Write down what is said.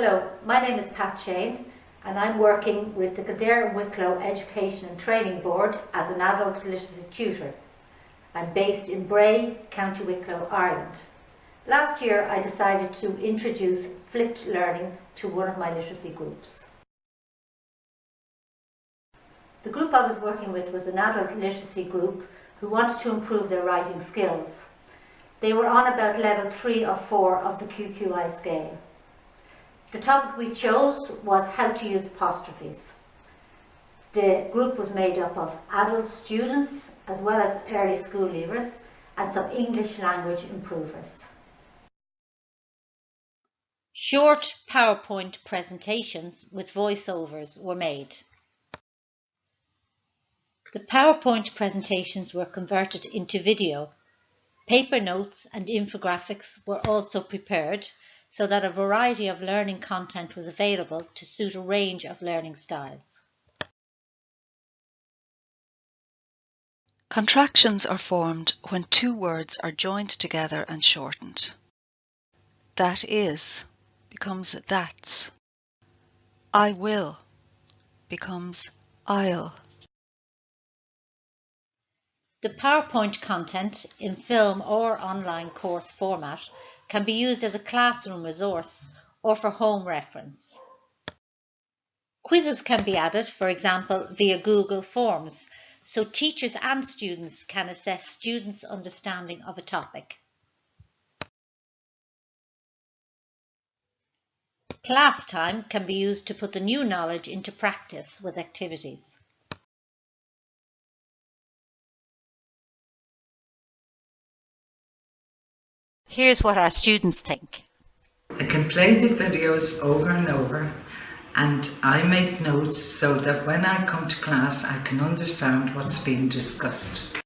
Hello, my name is Pat Shane and I'm working with the Kildare Wicklow Education and Training Board as an adult literacy tutor. I'm based in Bray, County Wicklow, Ireland. Last year I decided to introduce flipped learning to one of my literacy groups. The group I was working with was an adult literacy group who wanted to improve their writing skills. They were on about level 3 or 4 of the QQI scale. The topic we chose was how to use apostrophes. The group was made up of adult students as well as early school leavers and some English language improvers. Short PowerPoint presentations with voiceovers were made. The PowerPoint presentations were converted into video. Paper notes and infographics were also prepared so that a variety of learning content was available to suit a range of learning styles. Contractions are formed when two words are joined together and shortened. That is becomes that's. I will becomes I'll. The PowerPoint content in film or online course format can be used as a classroom resource or for home reference. Quizzes can be added, for example, via Google Forms, so teachers and students can assess students' understanding of a topic. Class time can be used to put the new knowledge into practice with activities. Here's what our students think. I can play the videos over and over and I make notes so that when I come to class I can understand what's being discussed.